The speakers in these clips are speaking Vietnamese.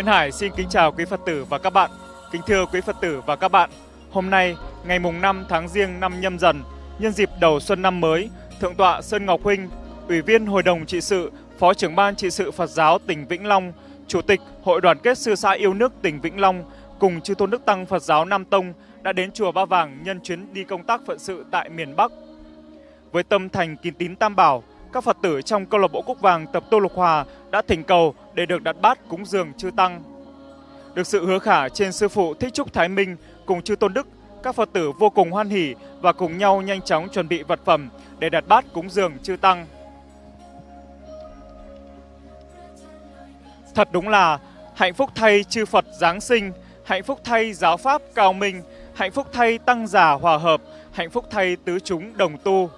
Nguyễn Hải xin kính chào quý Phật tử và các bạn. Kính thưa quý Phật tử và các bạn, hôm nay ngày mùng 5 tháng Giêng năm Nhâm Dần, nhân dịp đầu xuân năm mới, Thượng tọa Sơn Ngọc Huynh, Ủy viên Hội đồng trị sự, Phó trưởng ban trị sự Phật giáo tỉnh Vĩnh Long, Chủ tịch Hội đoàn kết sư xã yêu nước tỉnh Vĩnh Long cùng chư tôn đức tăng Phật giáo Nam Tông đã đến chùa Ba Vàng nhân chuyến đi công tác phận sự tại miền Bắc. Với tâm thành kín tín tam bảo, các Phật tử trong câu lạc bộ Cúc Vàng tập Tô Lục Hòa đã thỉnh cầu để được đặt bát cúng dường chư tăng. Được sự hứa khả trên sư phụ Thích Trúc Thái Minh cùng chư tôn đức, các Phật tử vô cùng hoan hỉ và cùng nhau nhanh chóng chuẩn bị vật phẩm để đặt bát cúng dường chư tăng. Thật đúng là hạnh phúc thay chư Phật Giáng sinh, hạnh phúc thay giáo pháp cao minh, hạnh phúc thay tăng giả hòa hợp, hạnh phúc thay tứ chúng đồng tu.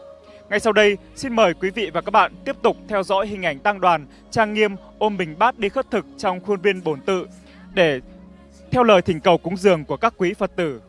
Ngay sau đây, xin mời quý vị và các bạn tiếp tục theo dõi hình ảnh tăng đoàn trang nghiêm ôm bình bát đi khất thực trong khuôn viên bổn tự để theo lời thỉnh cầu cúng dường của các quý Phật tử.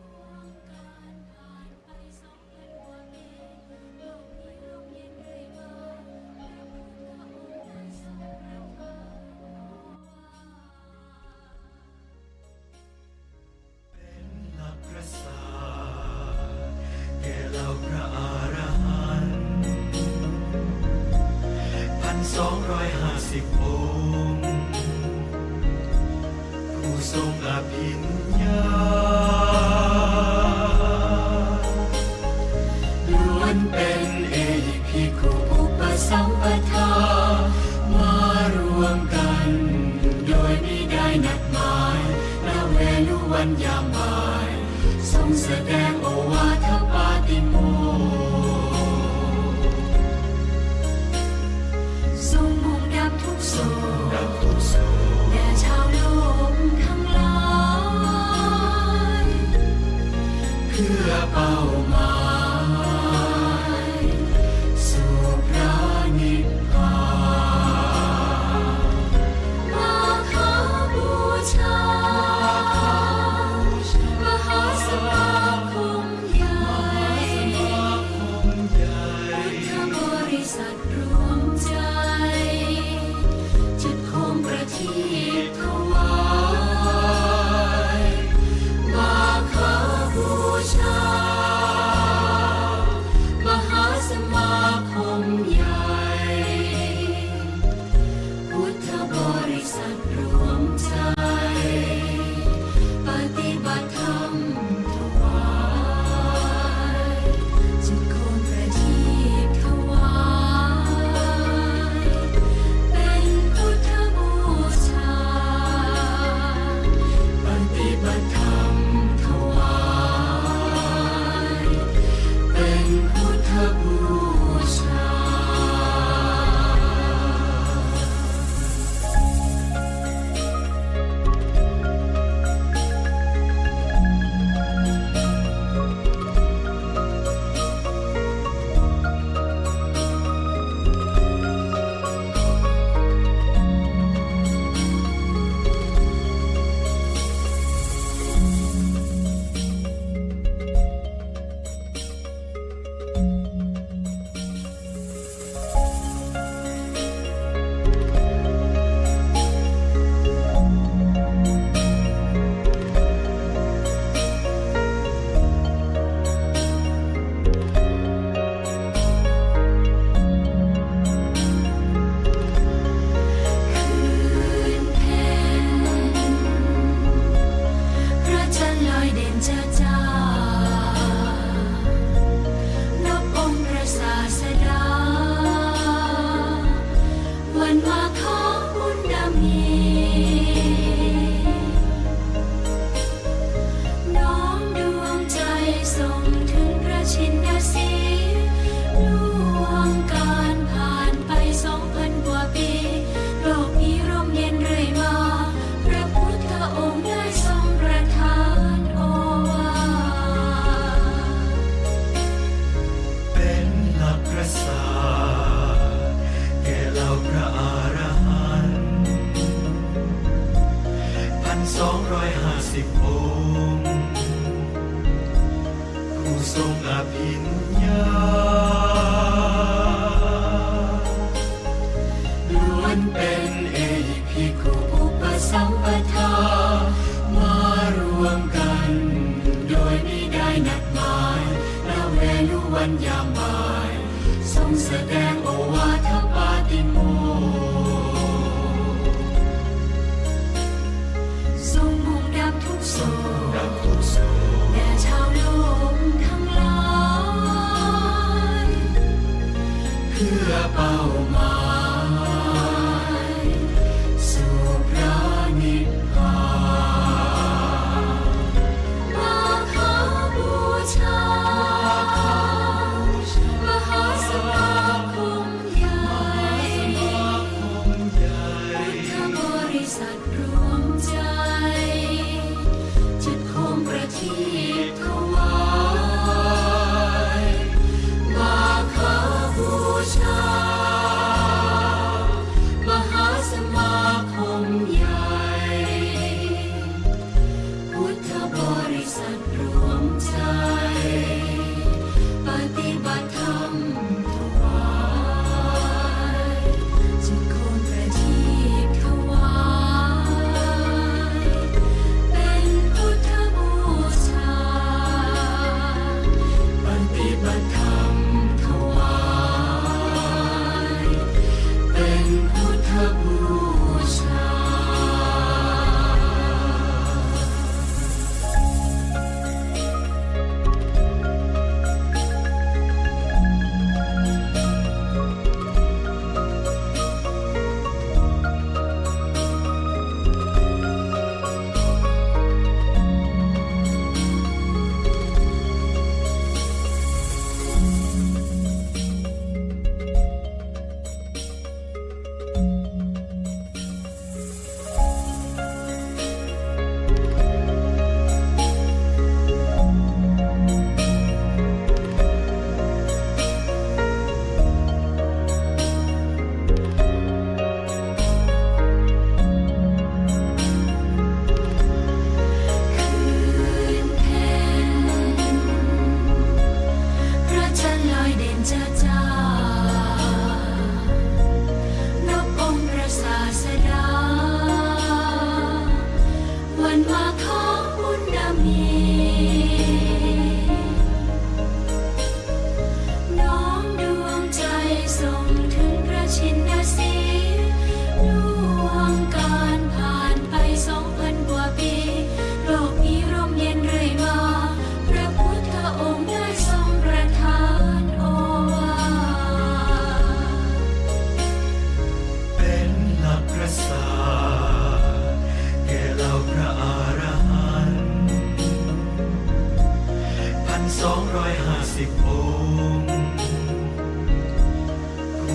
เ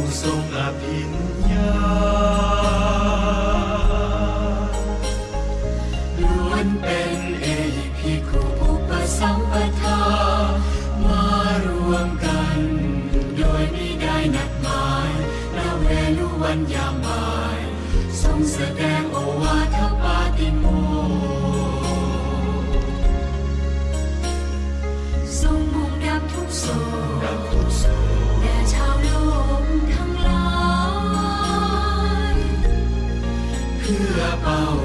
sông là thiên nhiên Oh.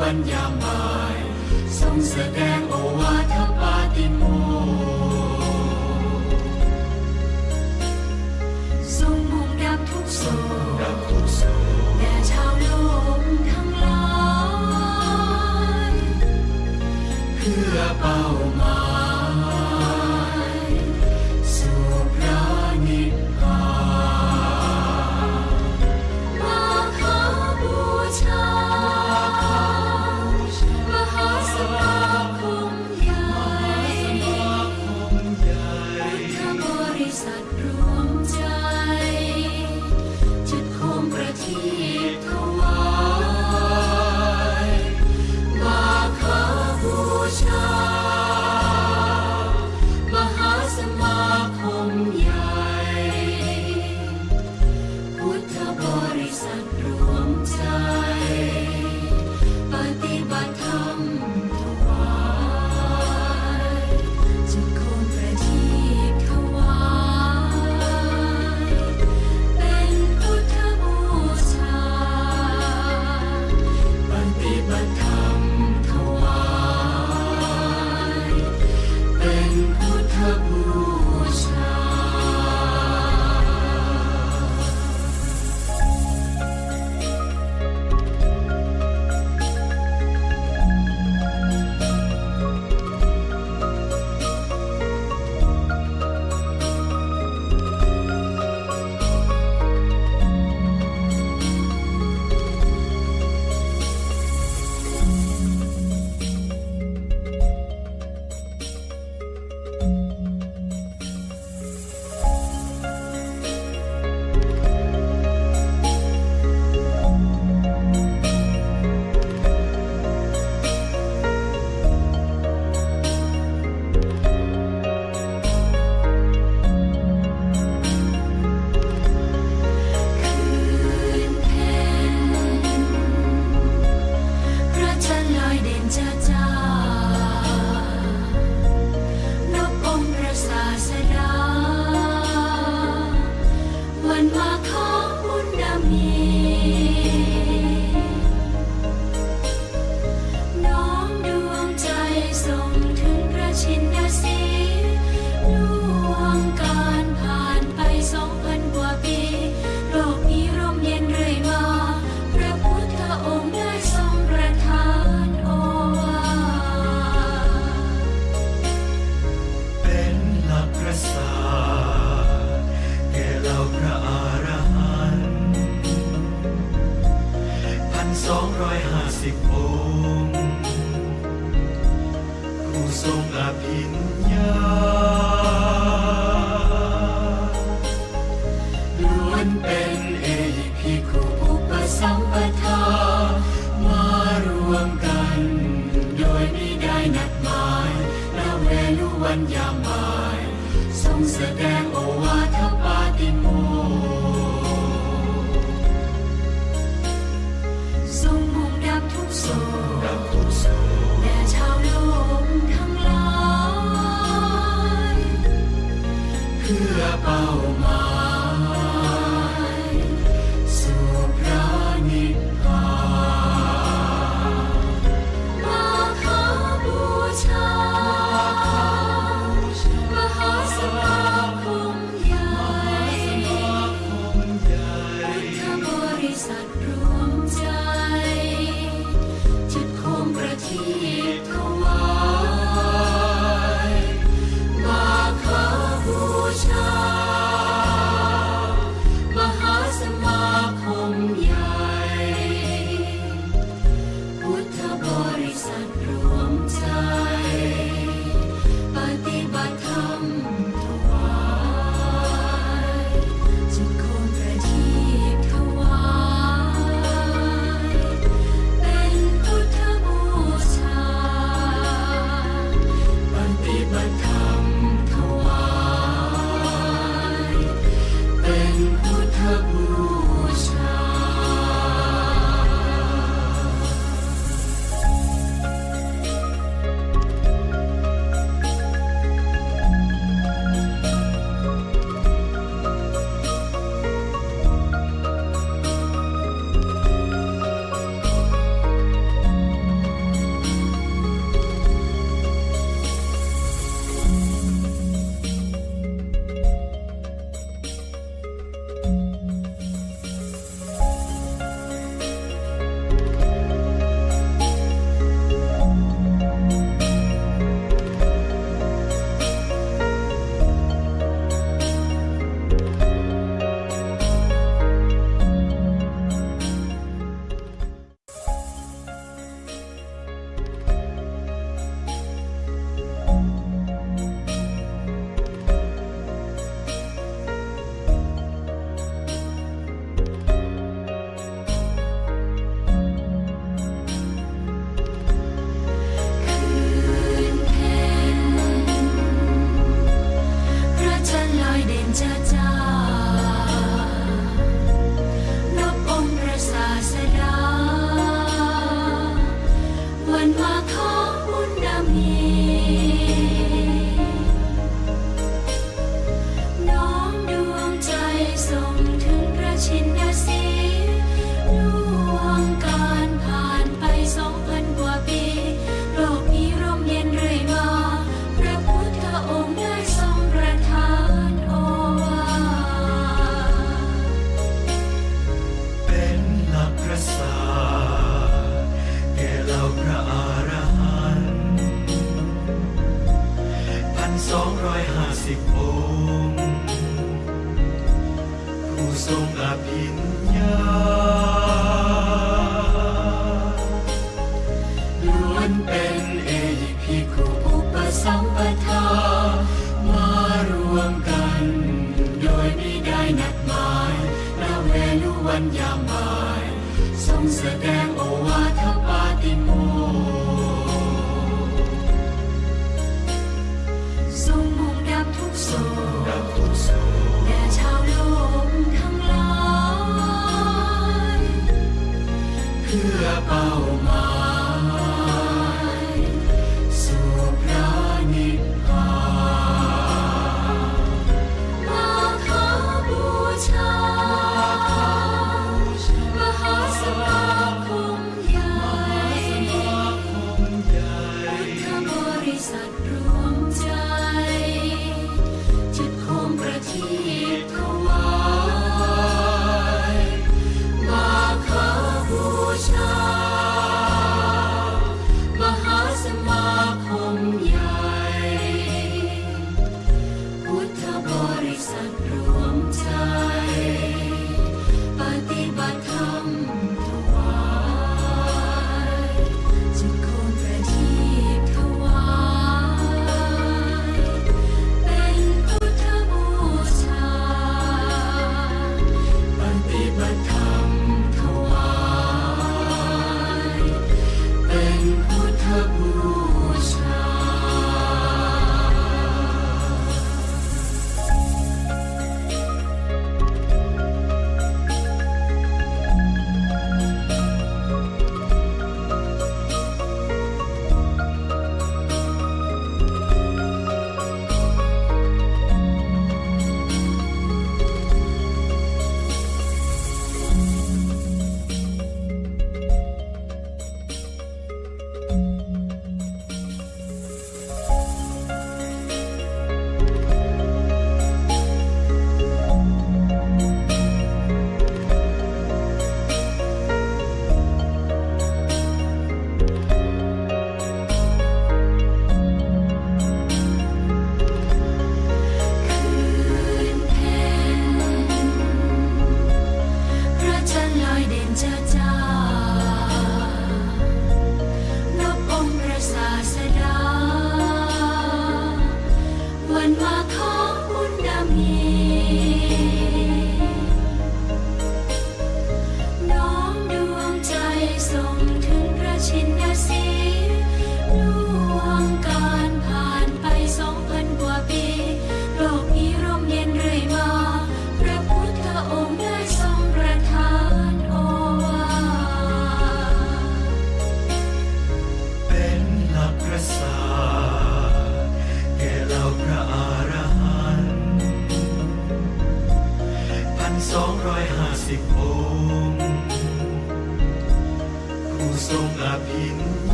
วันยามบ่ายทรงแสดงโอวาทปาติโมทรงมุ่งดับทุกโศก 250องค์ผู้ทรงอภิญญา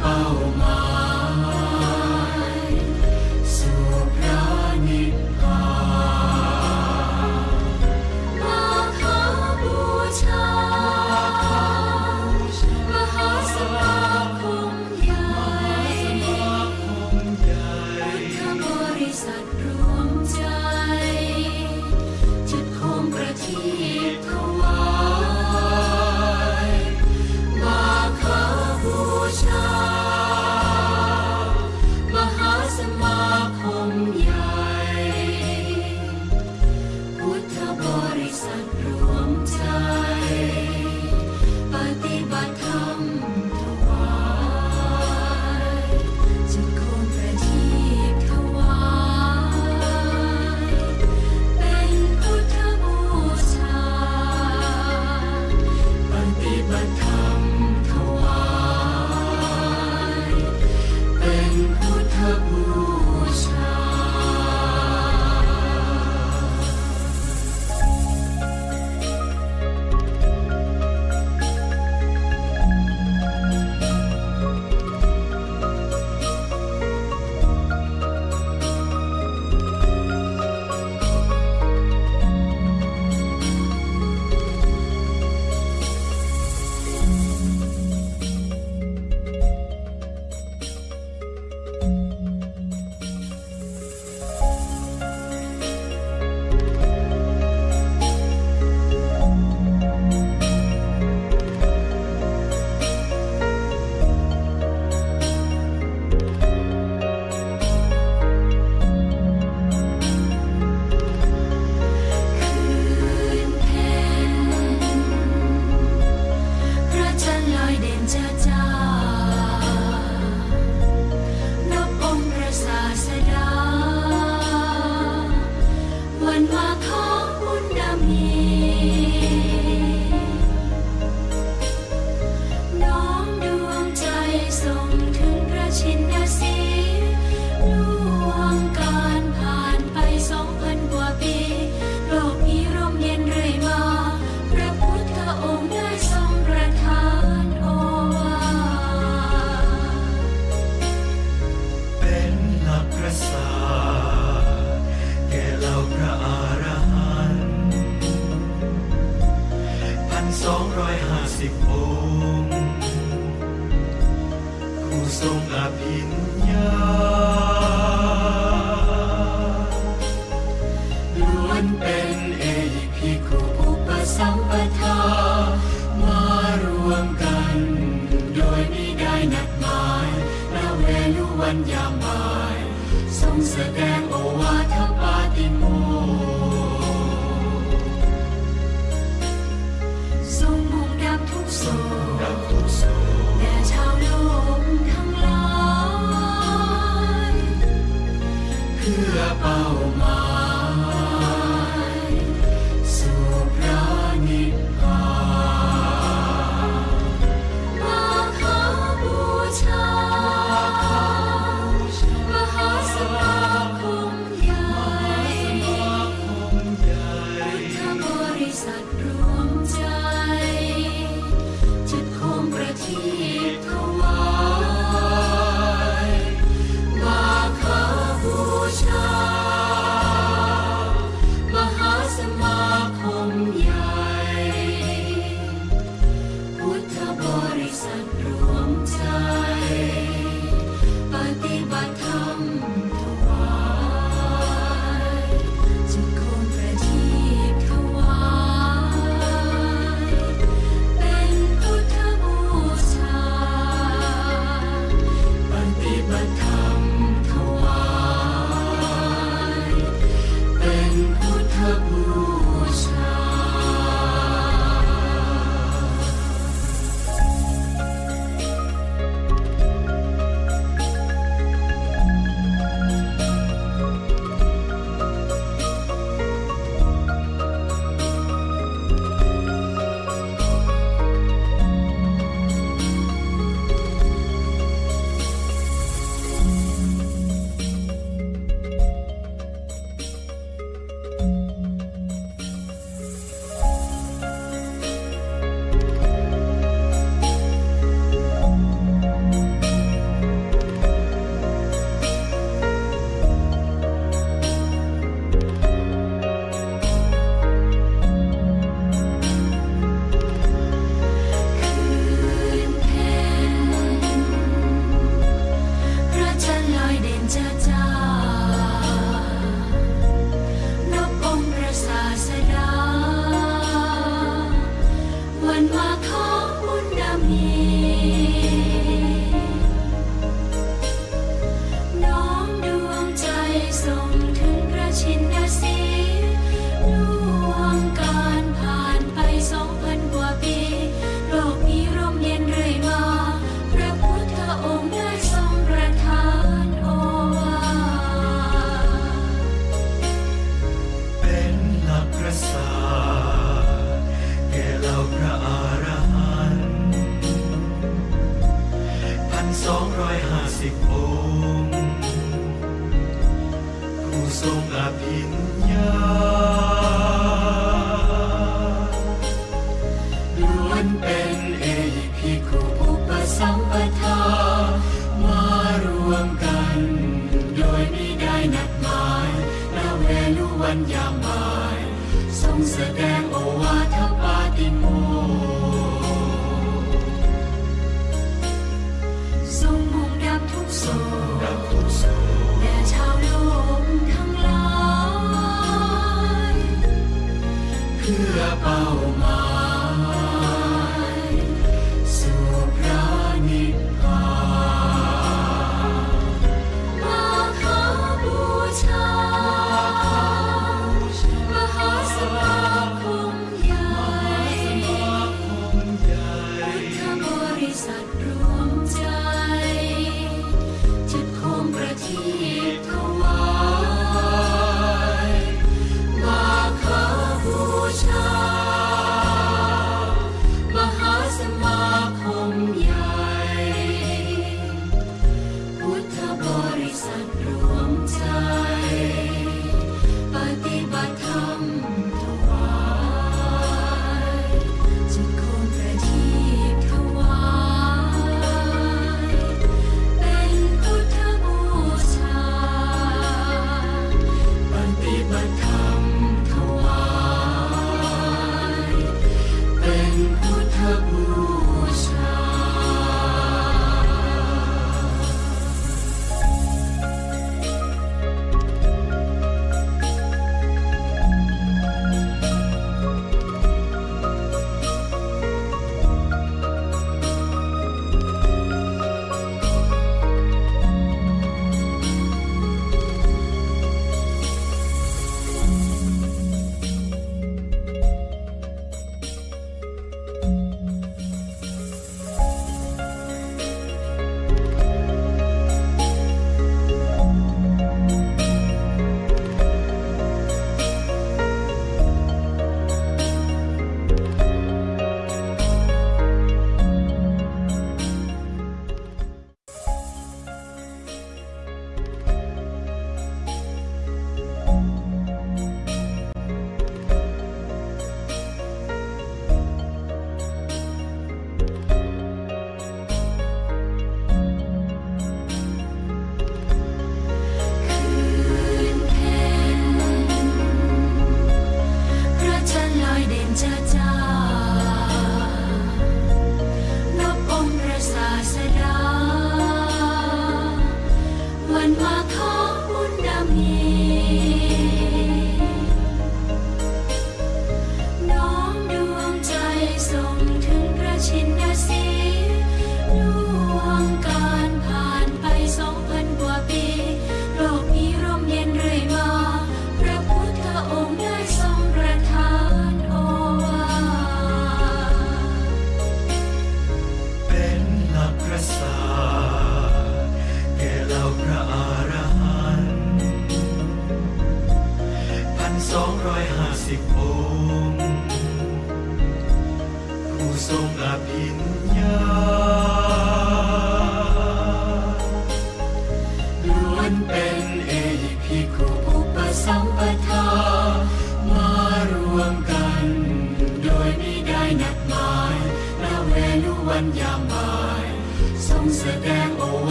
เพื่ ญญามายทรงแสดงโอวาทปาติโมทรงมุ่งดับทุกโศกแด่ชาวโลกทั้งหลายเพื่อเป้าหมาย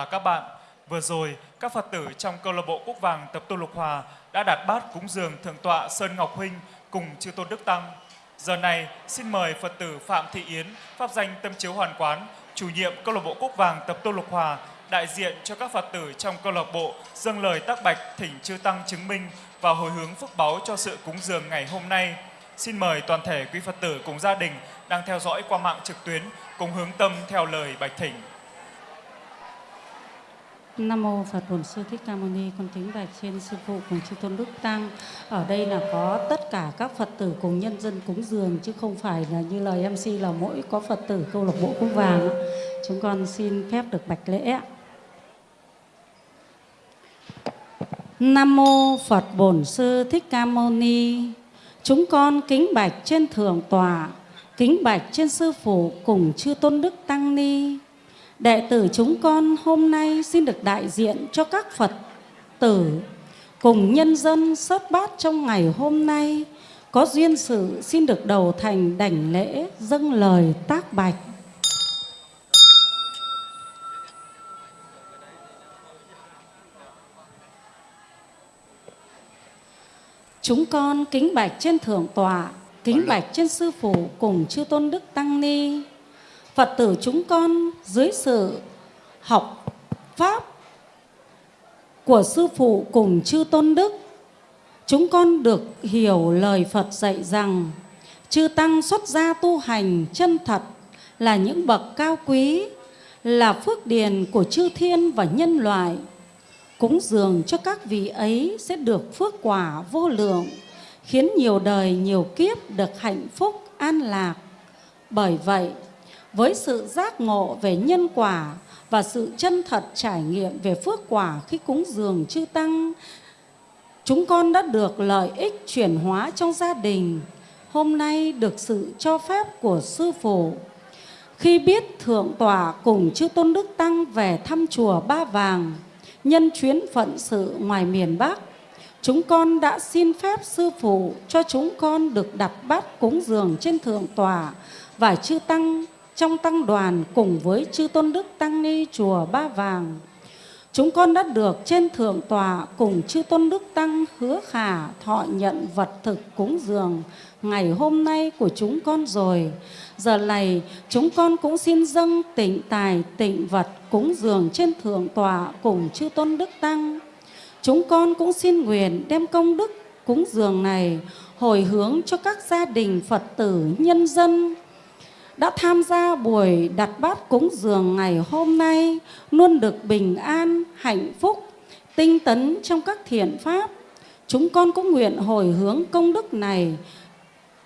và các bạn, vừa rồi các Phật tử trong câu lạc bộ Quốc Vàng tập tu Lục Hòa đã đặt bát cúng dường Thượng tọa Sơn Ngọc Huynh cùng Chư Tôn Đức Tăng. Giờ này, xin mời Phật tử Phạm Thị Yến, pháp danh Tâm Chiếu Hoàn Quán, chủ nhiệm câu lạc bộ Quốc Vàng tập tu Lục Hòa, đại diện cho các Phật tử trong câu lạc bộ dâng lời tác bạch thỉnh chư tăng chứng minh và hồi hướng phước báu cho sự cúng dường ngày hôm nay. Xin mời toàn thể quý Phật tử cùng gia đình đang theo dõi qua mạng trực tuyến cùng hướng tâm theo lời bạch thỉnh. Nam mô Phật Bổn Sư Thích Ca Mâu Ni, con kính bạch trên sư phụ cùng chư tôn đức tăng. Ở đây là có tất cả các Phật tử cùng nhân dân cúng dường chứ không phải là như lời MC là mỗi có Phật tử câu lạc bộ quốc vàng. Chúng con xin phép được bạch lễ. Nam mô Phật Bổn Sư Thích Ca Mâu Ni. Chúng con kính bạch trên thượng tọa, kính bạch trên sư phụ cùng chư tôn đức tăng ni. Đệ tử chúng con hôm nay xin được đại diện cho các Phật tử cùng nhân dân sớt bát trong ngày hôm nay có duyên sự xin được đầu thành đảnh lễ dâng lời tác bạch. Chúng con kính bạch trên thượng tọa, kính bạch trên sư phụ cùng chư tôn đức tăng ni. Phật tử chúng con dưới sự học pháp của sư phụ cùng chư tôn đức, chúng con được hiểu lời Phật dạy rằng chư tăng xuất gia tu hành chân thật là những bậc cao quý, là phước điền của chư thiên và nhân loại cúng dường cho các vị ấy sẽ được phước quả vô lượng, khiến nhiều đời nhiều kiếp được hạnh phúc an lạc. Bởi vậy, với sự giác ngộ về nhân quả và sự chân thật trải nghiệm về phước quả khi cúng dường chư tăng, chúng con đã được lợi ích chuyển hóa trong gia đình. Hôm nay được sự cho phép của sư phụ khi biết thượng tọa cùng chư tôn đức tăng về thăm chùa Ba Vàng nhân chuyến phận sự ngoài miền Bắc, chúng con đã xin phép sư phụ cho chúng con được đặt bát cúng dường trên thượng tòa và chư tăng trong tăng đoàn cùng với chư tôn đức tăng ni chùa Ba Vàng. Chúng con đã được trên thượng tòa cùng chư tôn đức tăng hứa khả thọ nhận vật thực cúng dường ngày hôm nay của chúng con rồi. Giờ này, chúng con cũng xin dâng tịnh tài tịnh vật cúng dường trên thượng tòa cùng chư tôn đức tăng. Chúng con cũng xin nguyện đem công đức cúng dường này hồi hướng cho các gia đình Phật tử nhân dân đã tham gia buổi đặt bát cúng dường ngày hôm nay luôn được bình an, hạnh phúc, tinh tấn trong các thiện pháp. Chúng con cũng nguyện hồi hướng công đức này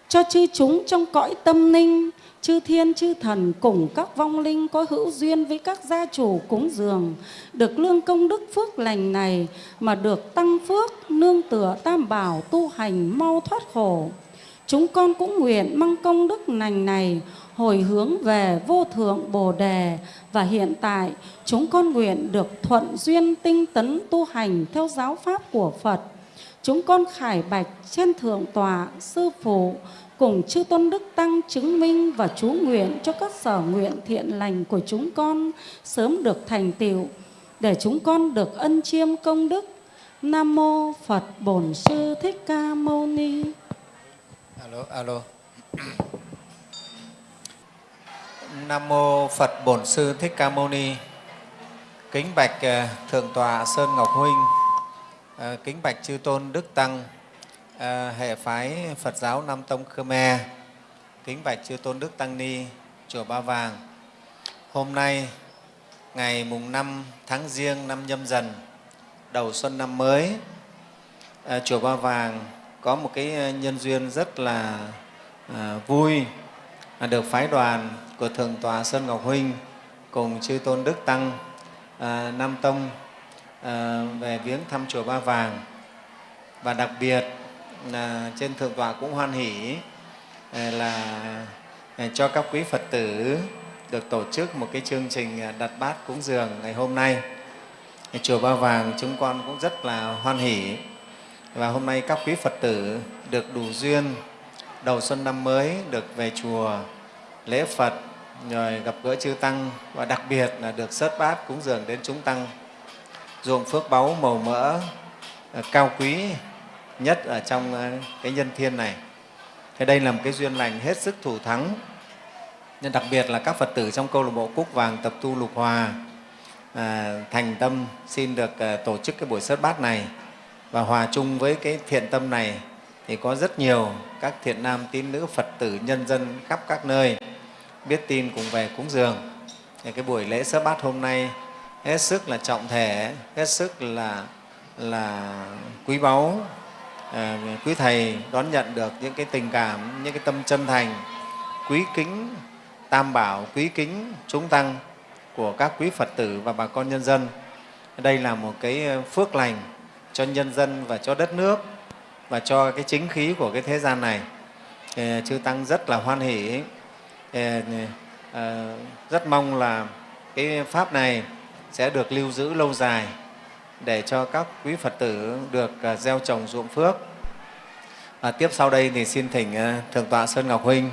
cho chư chúng trong cõi tâm ninh, chư thiên chư thần cùng các vong linh có hữu duyên với các gia chủ cúng dường, được lương công đức phước lành này mà được tăng phước, nương tựa tam bảo tu hành mau thoát khổ. Chúng con cũng nguyện mang công đức lành này hồi hướng về vô thượng Bồ Đề và hiện tại, chúng con nguyện được thuận duyên tinh tấn tu hành theo giáo pháp của Phật. Chúng con khải bạch trên thượng tòa sư phụ, cùng chư tôn đức tăng chứng minh và chú nguyện cho các sở nguyện thiện lành của chúng con sớm được thành tựu, để chúng con được ân chiêm công đức. Nam mô Phật Bổn Sư Thích Ca Mâu Ni. Alo alo. Nam mô Phật Bổn Sư Thích Ca Mâu Ni. Kính bạch ờ, Thượng tọa Sơn Ngọc Huynh, ờ, kính bạch chư tôn Đức Tăng, ờ, hệ phái Phật giáo Nam Tông Khmer, kính bạch chư tôn Đức Tăng Ni, chùa Ba Vàng. Hôm nay, ngày mùng 5 tháng Giêng năm nhâm dần, đầu xuân năm mới, chùa Ba Vàng có một cái nhân duyên rất là vui được phái đoàn của Thượng tọa Sơn Ngọc Huynh cùng chư Tôn Đức Tăng à, Nam Tông à, về viếng thăm chùa Ba Vàng. Và đặc biệt là trên Thượng tọa cũng hoan hỷ à, là à, cho các quý Phật tử được tổ chức một cái chương trình à, đặt bát cúng dường ngày hôm nay. Chùa Ba Vàng chúng con cũng rất là hoan hỷ. Và hôm nay các quý Phật tử được đủ duyên đầu xuân năm mới được về chùa lễ Phật rồi gặp gỡ chư tăng và đặc biệt là được sớt bát cúng dường đến chúng tăng ruộng phước báu màu mỡ ờ, cao quý nhất ở trong ờ, cái nhân thiên này. Thế đây là một cái duyên lành hết sức thủ thắng. Nên đặc biệt là các Phật tử trong câu lạc bộ Cúc Vàng tập tu lục hòa à, thành tâm xin được à, tổ chức cái buổi sớt bát này và hòa chung với cái thiện tâm này thì có rất nhiều các thiện nam tín nữ Phật tử nhân dân khắp các nơi biết tin cùng về cúng dường. Thì cái buổi lễ sớ bát hôm nay hết sức là trọng thể, hết sức là là quý báu. À, quý thầy đón nhận được những cái tình cảm, những cái tâm chân thành, quý kính tam bảo, quý kính chúng tăng của các quý Phật tử và bà con nhân dân. Đây là một cái ờ, phước lành cho nhân dân và cho đất nước và cho cái chính khí của cái thế gian này. Chư Tăng rất là hoan hỷ, À, rất mong là cái Pháp này sẽ được lưu giữ lâu dài để cho các quý Phật tử được à, gieo trồng ruộng phước. Và tiếp sau đây thì xin thỉnh à, Thượng tọa Sơn Ngọc Huynh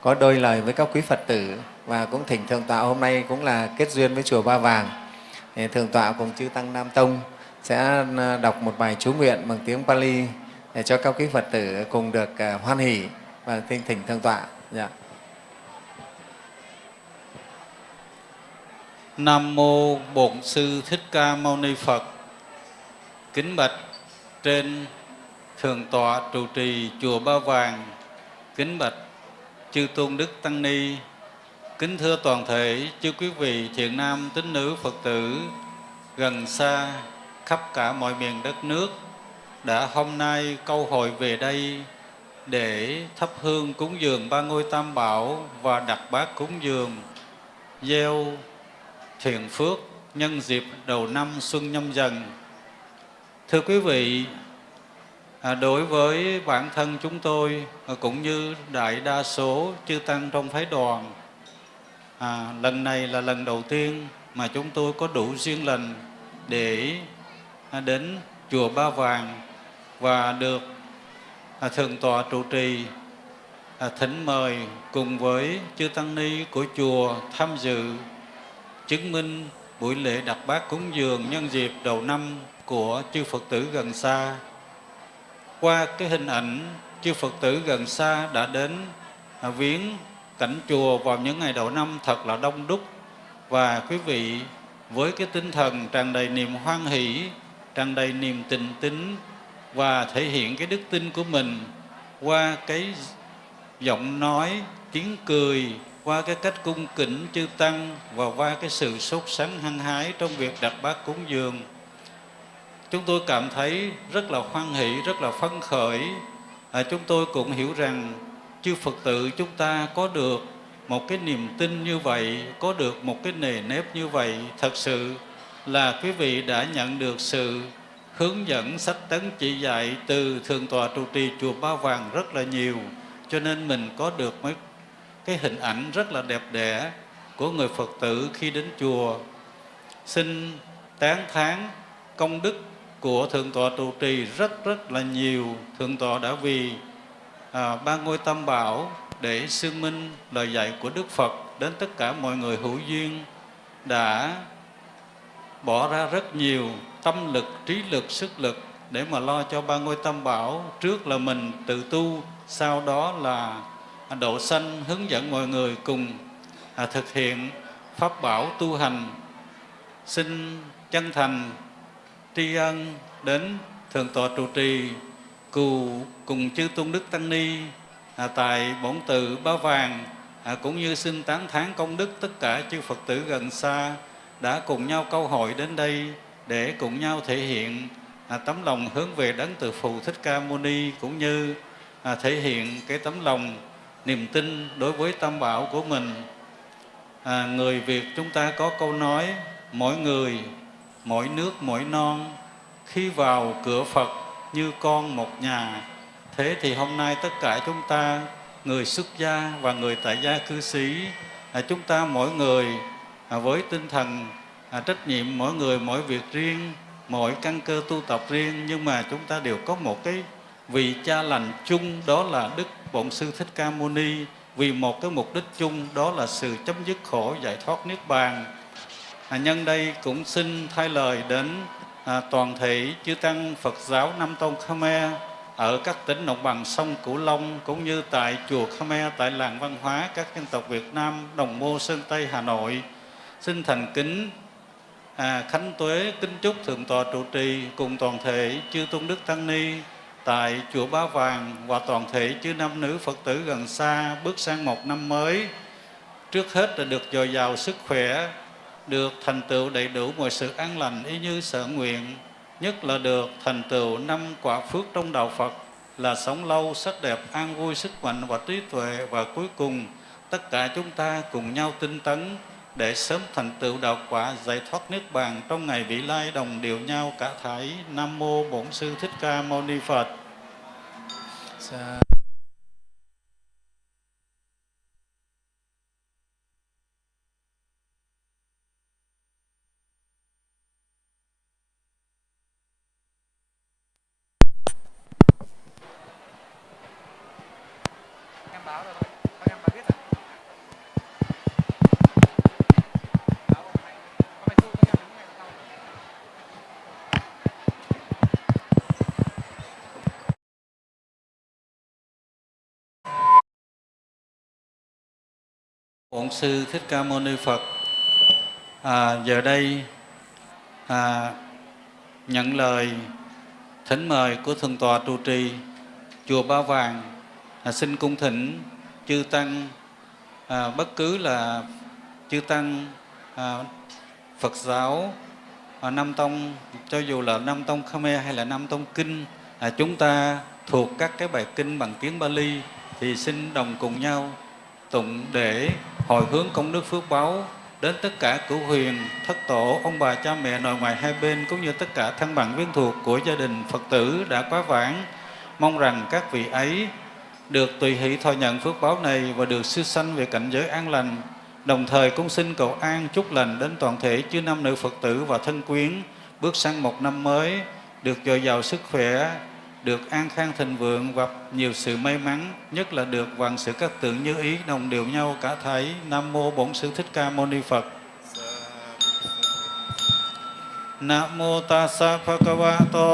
có đôi lời với các quý Phật tử và cũng thỉnh Thượng tọa hôm nay cũng là kết duyên với Chùa Ba Vàng. Thượng tọa cùng chư Tăng Nam Tông sẽ đọc một bài chú nguyện bằng tiếng Pali để cho các quý Phật tử cùng được hoan hỷ và thỉnh thỉnh Thượng tọa. Yeah. Nam mô Bổn sư Thích Ca Mâu Ni Phật. Kính bạch trên thượng tọa trụ trì chùa Ba Vàng. Kính bạch chư tôn đức tăng ni. Kính thưa toàn thể chư quý vị thiện nam tín nữ Phật tử, gần xa, khắp cả mọi miền đất nước, đã hôm nay câu hội về đây để thắp hương cúng dường ba ngôi tam bảo và đặt bát cúng dường, gieo thiện phước nhân dịp đầu năm xuân nhâm dần. Thưa quý vị, à, đối với bản thân chúng tôi à, cũng như đại đa số chư tăng trong phái đoàn, à, lần này là lần đầu tiên mà chúng tôi có đủ duyên lành để à, đến chùa Ba Vàng và được thượng tọa trụ trì thỉnh mời cùng với chư tăng ni của chùa tham dự chứng minh buổi lễ đặt bát cúng dường nhân dịp đầu năm của chư Phật tử gần xa. Qua cái hình ảnh chư Phật tử gần xa đã đến viếng cảnh chùa vào những ngày đầu năm thật là đông đúc và quý vị với cái tinh thần tràn đầy niềm hoan hỷ, tràn đầy niềm tình tín và thể hiện cái đức tin của mình qua cái giọng nói, tiếng cười, qua cái cách cung kính chư tăng và qua cái sự sốt sắng hăng hái trong việc đặt bát cúng dường chúng tôi cảm thấy rất là hoan hỷ rất là phấn khởi. À, chúng tôi cũng hiểu rằng chư phật tử chúng ta có được một cái niềm tin như vậy có được một cái nề nếp như vậy thật sự là quý vị đã nhận được sự hướng dẫn sách tấn chỉ dạy từ thượng tọa trụ trì chùa Ba Vàng rất là nhiều cho nên mình có được mấy cái hình ảnh rất là đẹp đẽ của người Phật tử khi đến chùa. Xin tán thán công đức của Thượng tọa trụ trì rất rất là nhiều. Thượng tọa đã vì à, ba ngôi tam bảo để xương minh lời dạy của Đức Phật đến tất cả mọi người hữu duyên đã bỏ ra rất nhiều tâm lực, trí lực, sức lực để mà lo cho ba ngôi tam bảo. Trước là mình tự tu, sau đó là độ sanh hướng dẫn mọi người cùng à, thực hiện pháp bảo tu hành. Xin chân thành tri ân đến thượng tọa trụ trì cù cùng chư tôn đức tăng ni à, tại bổn tự ba vàng à, cũng như xin tán thán công đức tất cả chư phật tử gần xa đã cùng nhau câu hội đến đây để cùng nhau thể hiện à, tấm lòng hướng về đấng từ phụ thích ca mâu ni cũng như à, thể hiện cái tấm lòng niềm tin đối với tam bảo của mình. À, người việt chúng ta có câu nói mỗi người mỗi nước mỗi non khi vào cửa phật như con một nhà. Thế thì hôm nay tất cả chúng ta người xuất gia và người tại gia cư sĩ à, chúng ta mỗi người à, với tinh thần à, trách nhiệm mỗi người mỗi việc riêng mỗi căn cơ tu tập riêng nhưng mà chúng ta đều có một cái vị cha lành chung đó là đức bổn sư thích ca mâu ni vì một cái mục đích chung đó là sự chấm dứt khổ giải thoát niết bàn. À, nhân đây cũng xin thay lời đến à, toàn thể chư tăng Phật giáo Nam Tông Khmer ở các tỉnh đồng bằng sông Cửu Long cũng như tại chùa Khmer tại làng văn hóa các dân tộc Việt Nam Đồng Mô Sơn Tây Hà Nội. Xin thành kính à, khánh tuế kính chúc thượng tọa trụ trì cùng toàn thể chư tôn đức tăng ni tại chùa Ba Vàng và toàn thể chư nam nữ Phật tử gần xa bước sang một năm mới. Trước hết là được dồi dào sức khỏe được thành tựu đầy đủ mọi sự an lành y như sở nguyện. Nhất là được thành tựu năm quả phước trong đạo Phật là sống lâu, sắc đẹp, an vui, sức mạnh và trí tuệ. Và cuối cùng tất cả chúng ta cùng nhau tinh tấn để sớm thành tựu đạo quả, giải thoát nước bàn, trong ngày vị lai đồng điều nhau cả thải nam mô bổn sư thích ca mâu ni phật. Sa bổn sư thích ca mâu ni phật. À, giờ đây à, nhận lời thỉnh mời của thượng tọa trụ trì chùa Ba Vàng à, xin cung thỉnh chư tăng à, bất cứ là chư tăng à, Phật giáo à, Nam Tông cho dù là Nam Tông Khmer hay là Nam Tông Kinh à, chúng ta thuộc các cái bài kinh bằng tiếng Bali thì xin đồng cùng nhau tụng để hồi hướng công đức phước báu đến tất cả cửu huyền, thất tổ, ông bà, cha mẹ, nội ngoại hai bên cũng như tất cả thân bằng viên thuộc của gia đình Phật tử đã quá vãng. Mong rằng các vị ấy được tùy hỷ thọ nhận phước báo này và được siêu sanh về cảnh giới an lành. Đồng thời cũng xin cầu an chúc lành đến toàn thể chư nam nữ Phật tử và thân quyến bước sang một năm mới được dồi dào sức khỏe, được an khang thịnh vượng và nhiều sự may mắn, nhất là được vạn sự các tượng như ý đồng đều nhau cả thảy. Nam mô Bổn Sư Thích Ca Mâu Ni Phật. Nam mô Tassa Bhagavato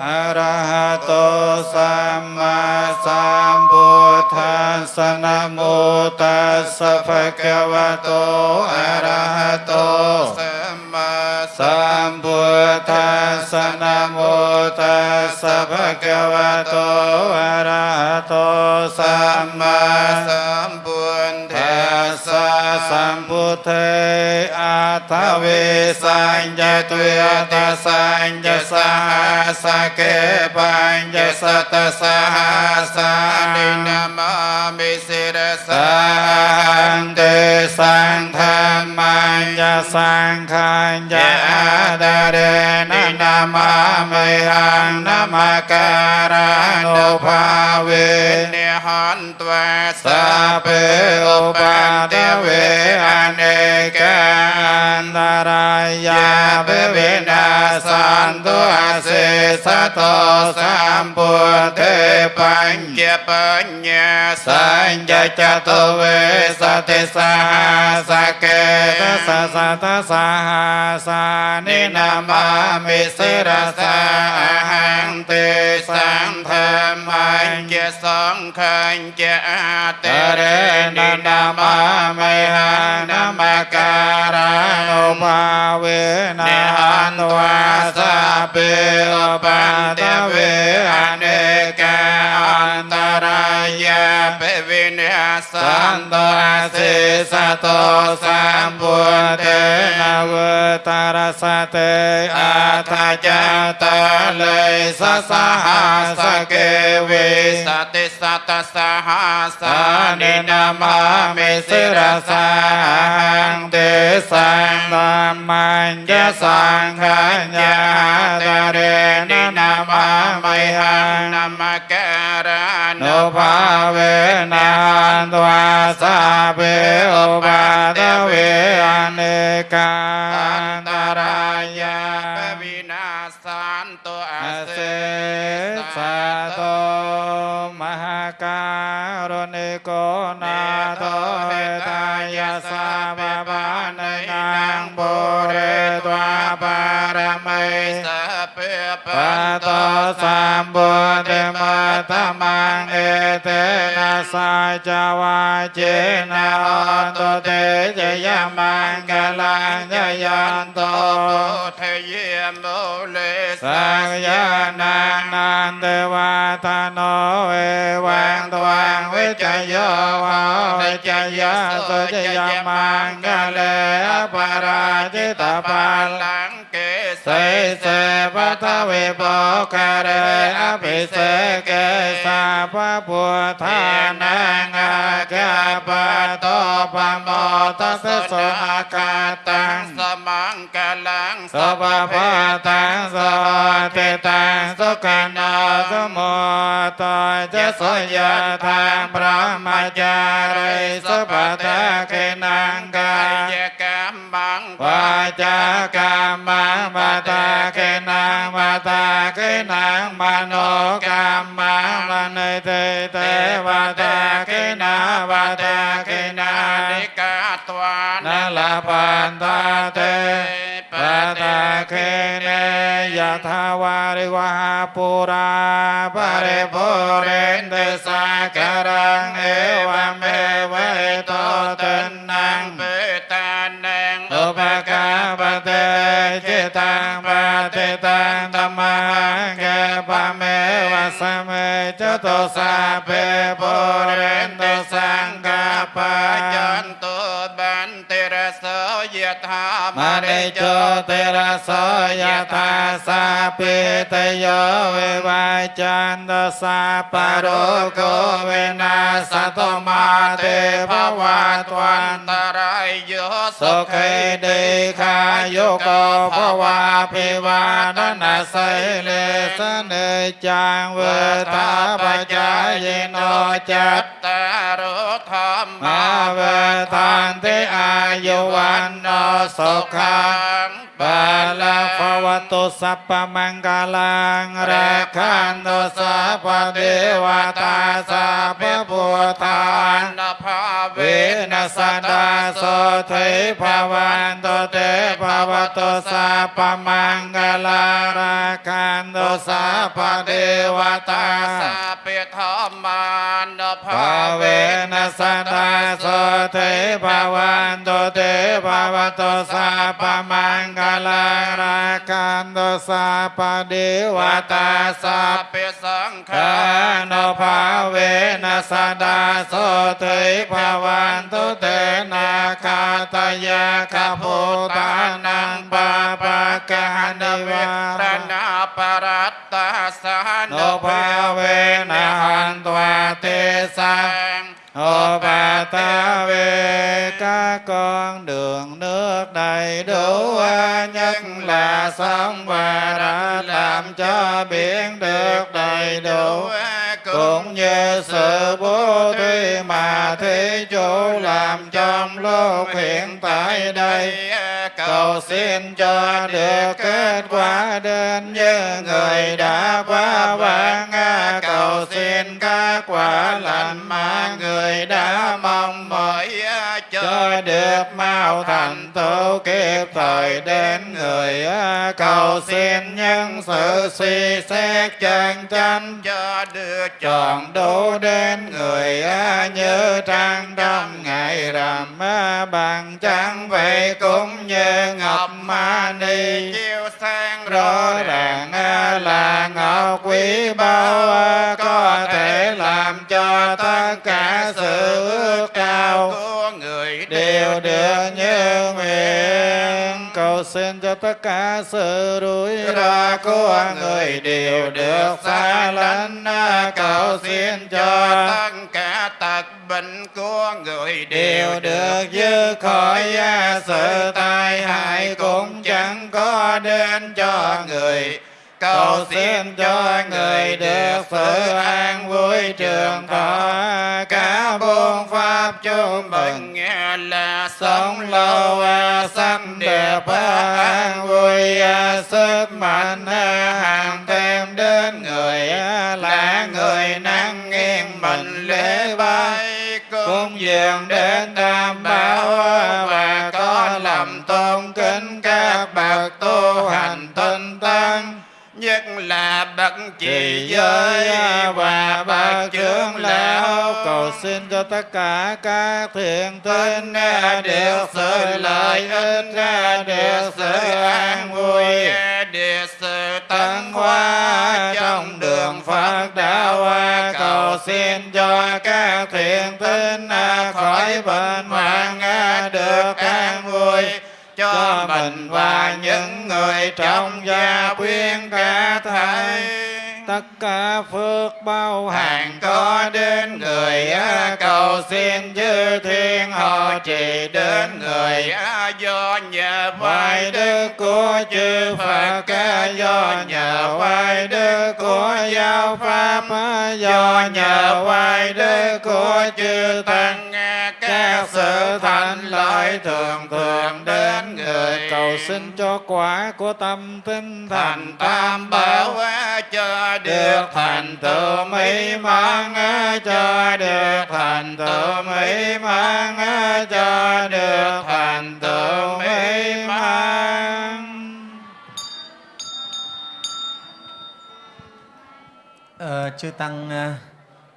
Arahato Samma Sambuddhassa Nam mô Tassa Bhagavato Arahato Samma มาสัมพุทธัสสะนะโมตัสสะภะคะวะโตอะระหะโตสัมมาสัมพุทธัสสะสัมพุทเทอัทถเวส ญญตุยตาสังญญสหัสเกปังญญสัตสหัสานินามามิสิรสังเตสังธรรมัญญสังขัญญาดเรนินามามิหังนามาการานุภาเวเนหันตวสัพเปอปันเตเวอเนกันตรายาปารมัย สะเปป ปะโตสัมบุติมัตตมังเอเตนะสาจาวาเจนะออนตุเตจยมังกลังจยันโต เทเยมโมเล สังยานัง นะหันตวาสเปลปันเตเวอเนกันตา รายะเปวินิสันโตสิสโตสัมปุเตนวตารสเตอาทาจตาเลยสสหัสเกวิสติสัตสหัสานินามามิสิรสังเตสังธมัญญสังขัญญาตเรนินามาไมหังนามะแกระน ภาเวนันตวาสาเปอุปาตเวอเนกาตารายาปวินาสานตุอาเซสาโตมหการุณิโกนาโตเหตายาสาบาบานนางบุเรตวาปารมัยสเปปะโตสัมบุต ta mang e te na sa cha wa che na to te te ya mang ca lang ya yan to te ye mo le sa ya na na te wa ta no e wang to wang we cha yo wa we cha ya so cha ya mang ca le pa ra te ta pa lang สิเสปัทวิปกเรอภิเสกสาพะพุทธานังอาคาปโตปโมตัสสะอากาตังสมังกาลังสัพพะตังสัตตังสุขนาสมุตเจสยาทางพระมัจจาริสุปตะเกนังกาย bằng qua cha ca ma ma ta ke na ma ta ke na ma no ca ma ma ne te te va ta ke na va ta ke na. Ni ca toa na la pan ta te pa ta ke ne. ya tha va ri va pu ra pa re po re te sa ka ra e, e va me va ปฏิตังธรรมังเกปะเมวะสเมจตุสาเปปุเรนตุสังกปะจันตุ ยถา มา มา เน เร โจ โจ เตระโสยถาสาปิเตโยเววาจันตสาปะโรโกเวนัสสตโตมาเตภวะตวัน ตรายโย สุขีเดคายุโกภวาภิวานนาไสเลสเนจังเวทาปจายโนจัต ตารธรรม มาเวทานติอายุวันโน สุขังบาลาภวตุสัพพมังกาลังรักขันตุสัพเทวตาสัพพพุทธานนภาเวเวนัสดาสเทภวันโตเตภวะโตสัพพมังกลาราคันโตสัพเทวตาสาเปธรรมานภาภาเวเวนัสดาสเทภวันโตเตภวตสัพพมังกลาราคันโตสัพพเทวตาสัสาพเปสังฆาขานภาเวนัสดาโสเทภวันตุเตนาคาตยาคาโพตานังปาปะกานิวาตนาปรัตตาสาโนภาเวนะหันตวเตสัง Hồ Bà Ta về các con đường nước đầy đủ, nhất là sông và đã làm cho biển được đầy đủ cũng như sự bố thí mà thế chủ làm trong lúc hiện tại đây cầu xin cho được kết quả đến như người đã qua vãng cầu xin các quả lành mà người đã mong mỏi được mau thành tựu kịp thời đến người cầu xin nhân sự suy xét chân chánh cho được chọn đủ đến người như trăng trong ngày rằm bằng trắng vậy cũng như ngọc ma ni. Chiêu sáng rõ ràng là ngọc quý báu có thể làm cho tất cả sự xin cho tất cả sự rủi ro của người đều được xa lánh. Cầu xin cho tất cả tật bệnh của người đều được dứt khỏi sự tai hại cũng chẳng có đến cho người cầu xin cho người được sự an vui trường thọ. Cả buôn pháp chung mừng nghe là sống lâu sắc đẹp an vui. sức mạnh hàng thêm đến người là người năng nghiêng mình lễ bái cúng dường đến tam bảo và có lòng tôn kính các bậc tu hành tinh tăng nhất là bậc trì giới giới và bậc trưởng lão. cầu xin cho tất cả các thiện tín được sự lợi ích được sự an vui được sự tấn hóa trong đường Phật đạo cầu xin cho các thiện tín khỏi bệnh hoạn được an vui cho mình và những người trong gia quyến cả thảy tất cả phước bao hàng có đến người cầu xin chư thiên họ trì đến người do nhờ Vai đức của chư Phật do nhờ vai đức của giáo pháp do nhờ vai đức của chư tăng các sự thành lợi thường thường đến người. Cầu xin cho quả của tâm tinh thành tam bảo được thành tựu mỹ mãn cho được thành tựu mỹ mãn cho được thành tựu mỹ mãn Ờ, chư tăng ờ,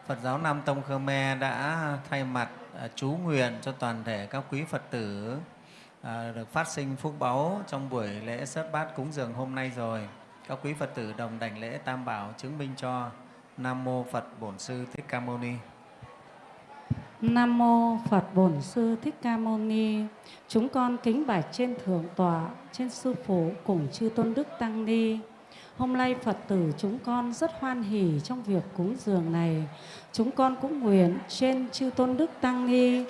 Phật giáo Nam Tông Khmer đã thay mặt ờ, chú nguyện cho toàn thể các quý Phật tử ờ, được phát sinh phúc báu trong buổi lễ sớt bát cúng dường hôm nay rồi. Các quý Phật tử đồng đảnh lễ Tam Bảo chứng minh cho Nam Mô Phật Bổn Sư Thích Ca Mâu Ni. Nam mô Phật Bổn Sư Thích Ca Mâu Ni. Chúng con kính bạch trên thượng tọa, trên sư phụ cùng chư tôn đức tăng ni. Hôm nay Phật tử chúng con rất hoan hỷ trong việc cúng dường này. Chúng con cũng nguyện trên chư tôn đức tăng ni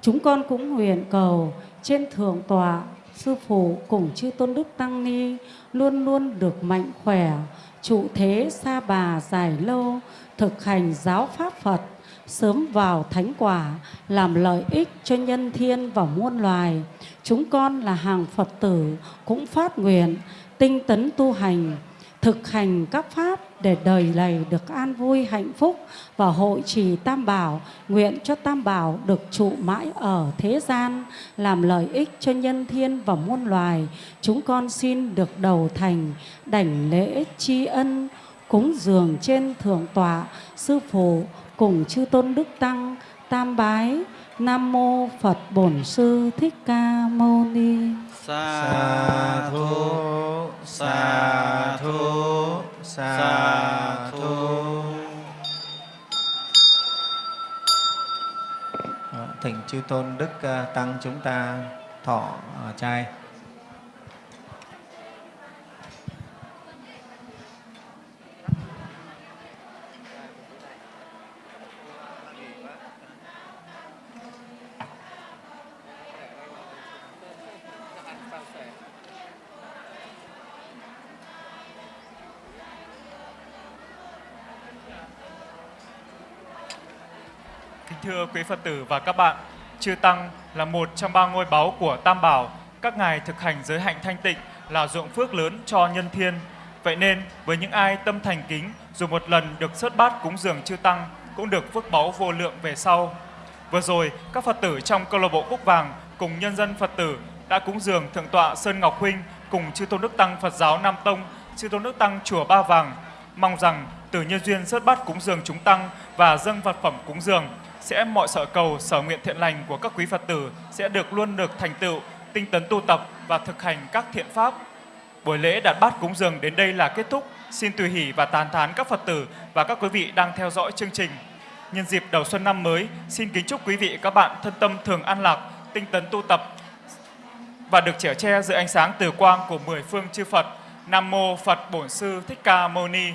Chúng con cũng nguyện cầu trên thượng tọa, sư phụ cùng chư tôn đức tăng ni luôn luôn được mạnh khỏe, trụ thế xa bà dài lâu, thực hành giáo pháp Phật, sớm vào thánh quả, làm lợi ích cho nhân thiên và muôn loài. Chúng con là hàng Phật tử cũng phát nguyện tinh tấn tu hành, thực hành các pháp để đời này được an vui hạnh phúc và hội trì Tam Bảo, nguyện cho Tam Bảo được trụ mãi ở thế gian, làm lợi ích cho nhân thiên và muôn loài. Chúng con xin được đầu thành, đảnh lễ tri ân, cúng dường trên thượng tọa, sư phụ cùng chư tôn đức tăng, tam bái, Nam mô Phật Bổn Sư Thích Ca Mâu Ni sa thu sa thu sa thu ờ, Thỉnh chư tôn đức ờ, tăng chúng ta thọ ờ, trai. Kính thưa quý Phật tử và các bạn, Chư Tăng là một trong ba ngôi báu của Tam Bảo. Các ngài thực hành giới hạnh thanh tịnh là dụng phước lớn cho nhân thiên. Vậy nên, với những ai tâm thành kính, dù một lần được sớt bát cúng dường Chư Tăng, cũng được phước báu vô lượng về sau. Vừa rồi, các Phật tử trong câu lạc bộ Cúc Vàng cùng nhân dân Phật tử đã cúng dường Thượng tọa Sơn Ngọc Huynh cùng Chư Tôn Đức Tăng Phật giáo Nam Tông, Chư Tôn Đức Tăng Chùa Ba Vàng. Mong rằng từ nhân duyên sớt bát cúng dường chúng Tăng và dâng vật phẩm cúng dường, sẽ mọi sở cầu, sở nguyện thiện lành của các quý Phật tử sẽ được luôn được thành tựu, tinh tấn tu tập và thực hành các thiện pháp. Buổi lễ đặt bát cúng dường đến đây là kết thúc. Xin tùy hỷ và tán thán các Phật tử và các quý vị đang theo dõi chương trình. Nhân dịp đầu xuân năm mới, xin kính chúc quý vị các bạn thân tâm thường an lạc, tinh tấn tu tập và được chở che dưới ánh sáng từ quang của mười phương chư Phật. Nam mô Phật Bổn Sư Thích Ca Mâu Ni.